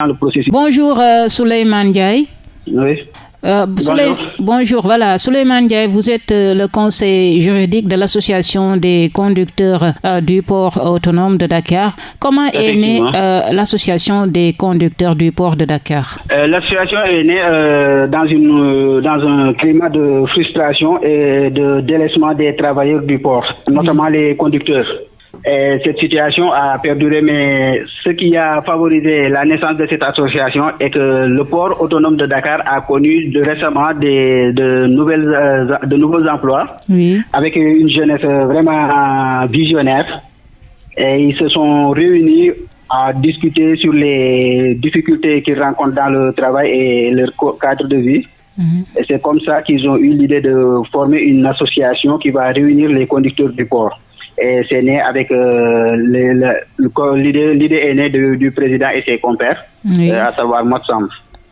dans le processus. Bonjour euh, Souleymane Diaye. Oui. Euh, bonjour. bonjour. voilà. Souleymane Diaye, vous êtes euh, le conseil juridique de l'association des conducteurs euh, du port autonome de Dakar. Comment est née l'association des conducteurs du port de Dakar? L'association est née dans, une, dans un climat de frustration et de délaissement des travailleurs du port, notamment les conducteurs. Et cette situation a perduré, mais ce qui a favorisé la naissance de cette association est que le port autonome de Dakar a connu de récemment des, de, nouvelles, euh, de nouveaux emplois avec une jeunesse vraiment visionnaire. Et ils se sont réunis à discuter sur les difficultés qu'ils rencontrent dans le travail et leur cadre de vie. Mhm. Et c'est comme ça qu'ils ont eu l'idée de former une association qui va réunir les conducteurs du port et c'est né avec euh, l'idée est née du, président et ses compères, euh, à savoir Motsam.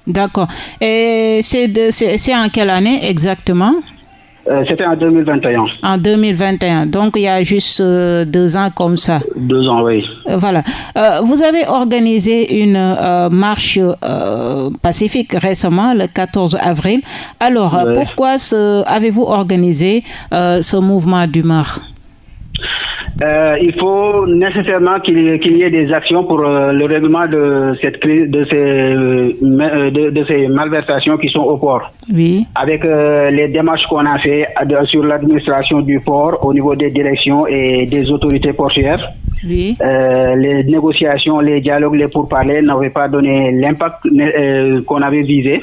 D'accord. Et c'est en quelle année exactement? Euh, C'était en 2021. En 2021, donc il y a juste deux ans comme ça. Deux ans, oui. voilà. vous avez organisé une marche pacifique récemment, le 14 avril. Alors, pourquoi avez-vous organisé ce mouvement d'humeur? Euh, il faut nécessairement qu'il y ait des actions pour euh, le règlement de cette crise, de ces, euh, de, ces malversations qui sont au port. Oui. Avec les démarches qu'on a fait sur l'administration du port au niveau des directions et des autorités portières. Oui. les négociations, les dialogues, les pourparlers n'avaient pas donné l'impact qu'on avait visé.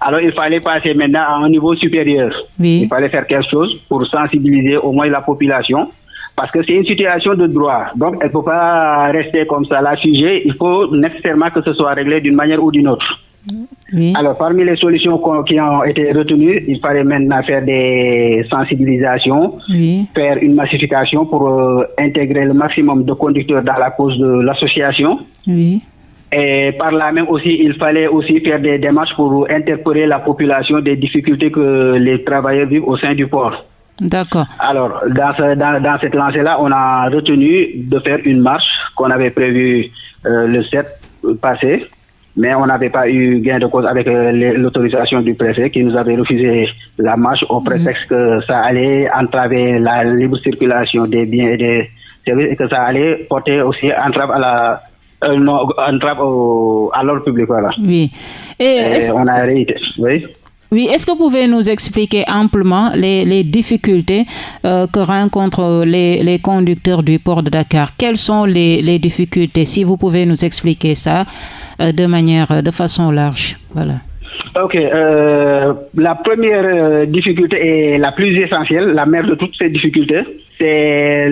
Alors il fallait passer maintenant à un niveau supérieur. Oui. Il fallait faire quelque chose pour sensibiliser au moins la population parce que c'est une situation de droit. Donc, elle ne peut pas rester comme ça, la sujet. Il faut nécessairement que ce soit réglé d'une manière ou d'une autre. Alors, parmi les solutions qui ont été retenues, il fallait maintenant faire des sensibilisations, faire une massification pour euh, intégrer le maximum de conducteurs dans la cause de l'association. Et par là même aussi, il fallait aussi faire des démarches pour interpeller la population des difficultés que les travailleurs vivent au sein du port. D'accord. Alors, dans, dans, cette lancée-là, on a retenu de faire une marche qu'on avait prévue euh, le 7 passé, mais on n'avait pas eu gain de cause avec euh, l'autorisation du préfet qui nous avait refusé la marche au prétexte que ça allait entraver la libre circulation des biens et des services et que ça allait porter aussi entrave à la euh, entrave à l'ordre public. Voilà. Oui. Et, on a réité. Oui. Oui, est-ce que vous pouvez nous expliquer amplement les, difficultés euh, que rencontrent les, conducteurs du port de Dakar? Quelles sont les, difficultés? Si vous pouvez nous expliquer ça euh, de manière, de façon large. Voilà. Ok. Euh, la première difficulté et la plus essentielle, la mère de toutes ces difficultés, c'est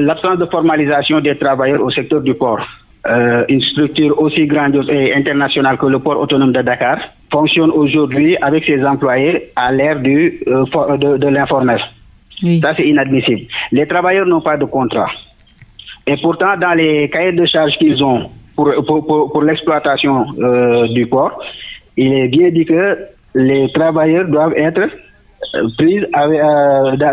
l'absence de formalisation des travailleurs au secteur du port. Euh, une structure aussi grandiose et internationale que le port autonome de Dakar fonctionne aujourd'hui avec ses employés à l'ère du euh, de, de l'informel. Ça, c'est inadmissible. Les travailleurs n'ont pas de contrat. Et pourtant, dans les cahiers de charges qu'ils ont pour, pour, pour, l'exploitation euh, du port, il est bien dit que les travailleurs doivent être pris,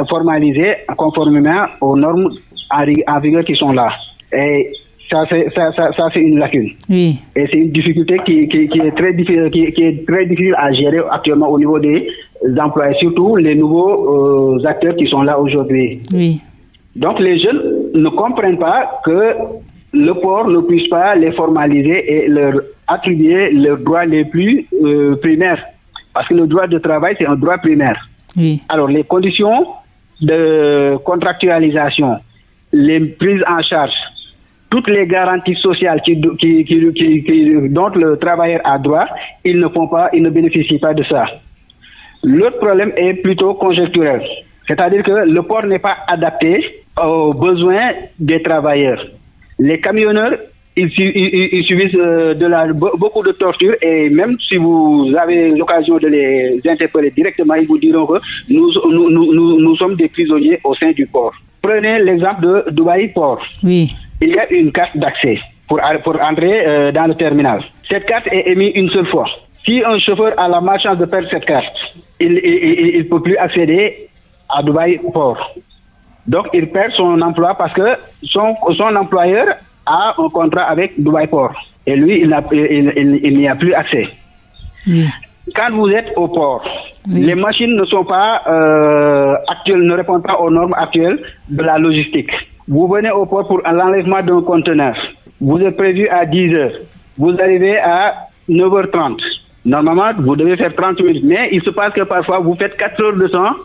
formalisés conformément aux normes en, en vigueur qui sont là. Et ça, c'est, ça, ça, ça c'est une lacune. Oui. Et c'est une difficulté qui, qui, qui est très difficile, qui, qui, est très difficile à gérer actuellement au niveau des employés, surtout les nouveaux euh, acteurs qui sont là aujourd'hui. Oui. Donc les jeunes ne comprennent pas que le port ne puisse pas les formaliser et leur attribuer leurs droits les plus euh, primaires. Parce que le droit de travail, c'est un droit primaire. Oui. Alors les conditions de contractualisation, les prises en charge, toutes les garanties sociales qui, dont le travailleur a droit, ils ne font pas, ils ne bénéficient pas de ça. L'autre problème est plutôt conjoncturel. C'est-à-dire que le port n'est pas adapté aux besoins des travailleurs. Les camionneurs, ils, subissent euh, beaucoup de tortures et même si vous avez l'occasion de les interpeller directement, ils vous diront que nous, nous sommes des prisonniers au sein du port. Prenez l'exemple de Dubaï Port. Oui il y a une carte d'accès pour, pour entrer euh, dans le terminal. Cette carte est émise une seule fois. Si un chauffeur a la malchance de perdre cette carte, il ne peut plus accéder à Dubaï Port. Donc, il perd son emploi parce que son, son employeur a un contrat avec Dubaï Port. Et lui, il n'y a plus accès. Quand vous êtes au port, les machines ne sont pas euh, actuelles, ne répondent pas aux normes actuelles de la logistique. Vous venez au port pour l'enlèvement d'un conteneur. Vous êtes prévu à 10 heures. Vous arrivez à 9h30. Normalement, vous devez faire 30 minutes. Mais il se passe que parfois, vous faites 4 heures de temps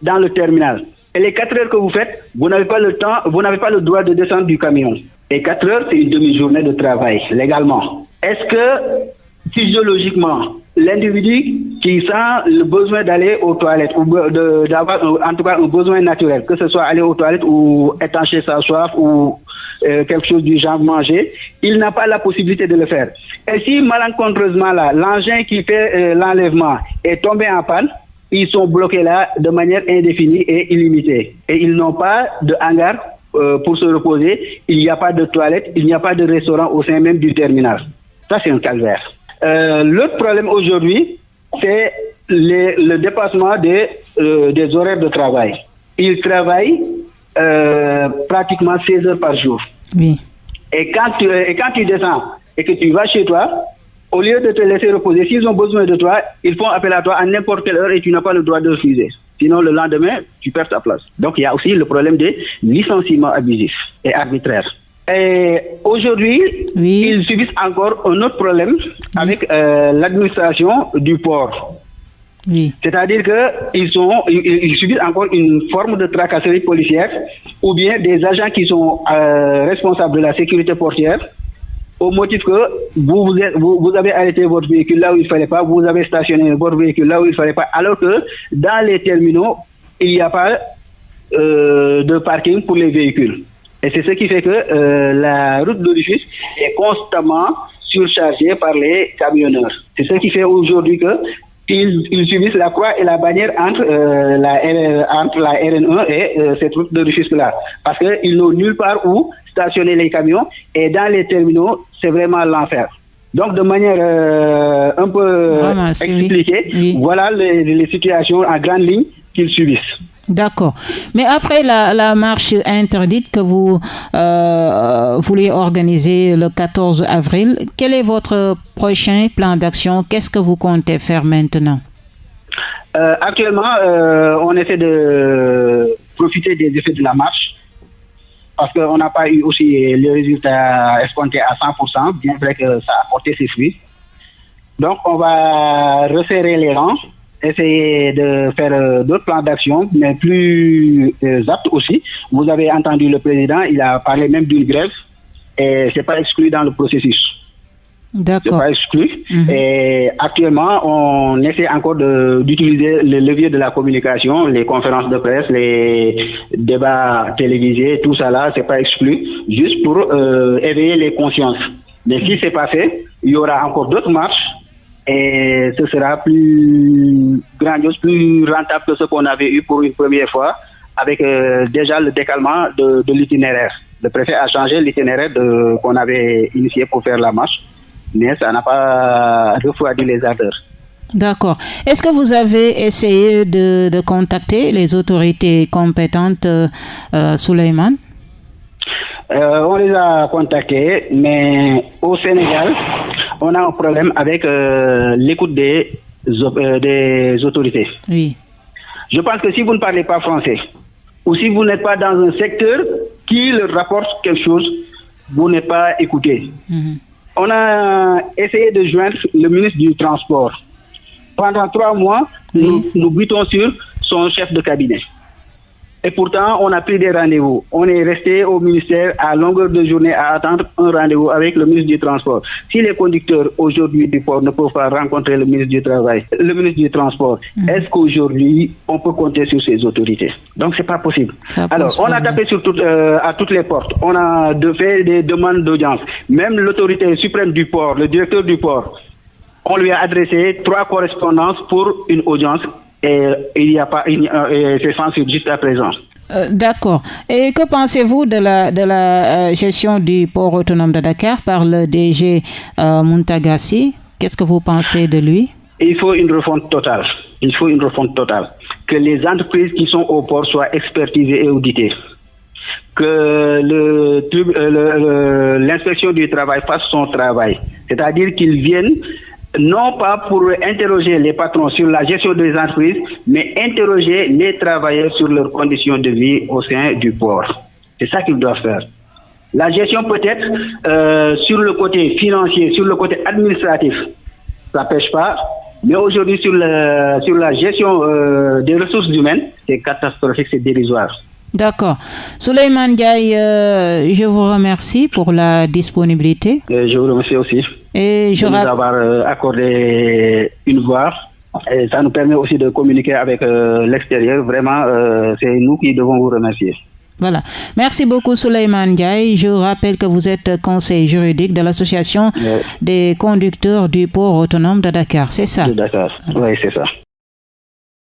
dans le terminal. Et les 4 heures que vous faites, vous n'avez pas le temps, vous n'avez pas le droit de descendre du camion. Et 4 heures, c'est une demi-journée de travail, légalement. Est-ce que, physiologiquement, l'individu qui sent le besoin d'aller aux toilettes, ou d'avoir en tout cas un besoin naturel, que ce soit aller aux toilettes ou étancher sa soif ou euh, quelque chose du genre manger, il n'a pas la possibilité de le faire. Et si malencontreusement l'engin qui fait euh, l'enlèvement est tombé en panne, ils sont bloqués là de manière indéfinie et illimitée. Et ils n'ont pas de hangar euh, pour se reposer, il n'y a pas de toilette, il n'y a pas de restaurant au sein même du terminal. Ça, c'est un calvaire. Euh, L'autre problème aujourd'hui, c'est le dépassement des, euh, des horaires de travail. Ils travaillent euh, pratiquement 16 heures par jour. Oui. Et quand, tu, et quand tu descends et que tu vas chez toi, au lieu de te laisser reposer, s'ils ont besoin de toi, ils font appel à toi à n'importe quelle heure et tu n'as pas le droit de refuser. Sinon, le lendemain, tu perds ta place. Donc, il y a aussi le problème des licenciements abusifs et arbitraires. Et aujourd'hui, ils subissent encore un autre problème avec euh, l'administration du port. C'est-à-dire qu'ils ils, ils, subissent encore une forme de tracasserie policière ou bien des agents qui sont euh, responsables de la sécurité portière au motif que vous, vous, vous, avez arrêté votre véhicule là où il ne fallait pas, vous avez stationné votre véhicule là où il ne fallait pas, alors que dans les terminaux, il n'y a pas euh, de parking pour les véhicules. Et c'est ce qui fait que euh, la route de est constamment surchargée par les camionneurs. C'est ce qui fait aujourd'hui que ils, subissent la croix et la bannière entre, euh, la, entre la RN1 et euh, cette route de Rufisque-là. Parce qu'ils n'ont nulle part où stationner les camions et dans les terminaux, c'est vraiment l'enfer. Donc, de manière euh, un peu expliquée, voilà les, les situations en grande ligne qu'ils subissent. D'accord. Mais après la, marche interdite que vous euh, voulez organiser le 14 avril, quel est votre prochain plan d'action? Qu'est-ce que vous comptez faire maintenant? Euh, Actuellement, euh, on essaie de profiter des effets de la marche parce qu'on n'a pas eu aussi les résultats escomptés à 100%, bien vrai que ça a porté ses fruits. Donc, on va resserrer les rangs essayer de faire euh, d'autres plans d'action, mais plus euh, aptes aussi. Vous avez entendu le président, il a parlé même d'une grève, et ce n'est pas exclu dans le processus. D'accord. pas exclu. Mhm. Et actuellement, on essaie encore d'utiliser le levier de la communication, les conférences de presse, les débats télévisés, tout ça là, c'est pas exclu, juste pour euh, éveiller les consciences. Mais si c'est pas fait, il y aura encore d'autres marches et ce sera plus grandiose, plus rentable que ce qu'on avait eu pour une première fois, avec euh, déjà le décalement de, l'itinéraire. Le préfet a changé l'itinéraire qu'on avait initié pour faire la marche, mais ça n'a pas refroidi les ardeurs. D'accord. Est-ce que vous avez essayé de, contacter les autorités compétentes, euh, euh euh, on les a contactés, mais au Sénégal, on a un problème avec euh, l'écoute des, euh, des autorités. Oui. Je pense que si vous ne parlez pas français, ou si vous n'êtes pas dans un secteur qui leur rapporte quelque chose, vous n'êtes pas écouté. Mhm. On a essayé de joindre le ministre du Transport. Pendant trois mois, nous, nous butons sur son chef de cabinet. Et pourtant, on a pris des rendez-vous. On est resté au ministère à longueur de journée à attendre un rendez-vous avec le ministre du Transport. Si les conducteurs aujourd'hui du port ne peuvent pas rencontrer le ministre du Travail, le ministre du Transport, mm. est-ce qu'aujourd'hui on peut compter sur ces autorités? Donc c'est pas possible. Alors, on a tapé sur euh, à toutes les portes. On a de fait des demandes d'audience. Même l'autorité suprême du port, le directeur du port, on lui a adressé trois correspondances pour une audience et il n'y a pas, c'est censuré juste à présent. Euh, d'accord. Et que pensez-vous de la, de la euh, gestion du port autonome de Dakar par le DG euh, Muntagassi Qu'est-ce que vous pensez de lui? Il faut une refonte totale. Il faut une refonte totale. Que les entreprises qui sont au port soient expertisées et auditées. que l'inspection du travail fasse son travail. C'est-à-dire qu'ils viennent non pas pour interroger les patrons sur la gestion des entreprises, mais interroger les travailleurs sur leurs conditions de vie au sein du port. C'est ça qu'ils doivent faire. La gestion peut-être euh, sur le côté financier, sur le côté administratif, ça pêche pas. Mais aujourd'hui, sur, sur la gestion euh, des ressources humaines, c'est catastrophique, c'est dérisoire. D'accord. Souleymane Diaye, euh, je vous remercie pour la disponibilité. je vous remercie aussi. Et je de nous avoir accordé une voix. Et ça nous permet aussi de communiquer avec l'extérieur. Vraiment, c'est nous qui devons vous remercier. Voilà. Merci beaucoup, Souleymane Diaye. Je rappelle que vous êtes conseiller juridique de l'Association des conducteurs du port autonome de Dakar. C'est ça? De Dakar. Oui, c'est ça.